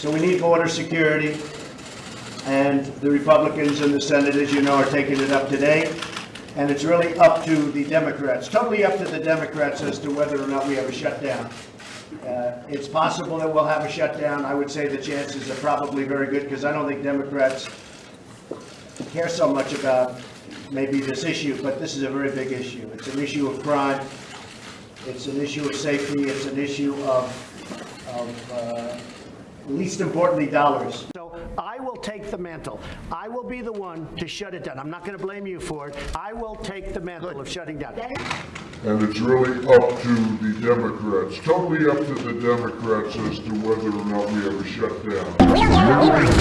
So we need border security, and the Republicans in the Senate, as you know, are taking it up today. And it's really up to the Democrats, totally up to the Democrats as to whether or not we have a shutdown. Uh, It's possible that we'll have a shutdown. I would say the chances are probably very good, because I don't think Democrats care so much about maybe this issue, but this is a very big issue. It's an issue of crime, it's an issue of safety, it's an issue of, of, uh, least importantly, dollars. So I will take the mantle. I will be the one to shut it down. I'm not going to blame you for it. I will take the mantle of shutting down. And it's really up to the Democrats, totally up to the Democrats as to whether or not we have a shutdown.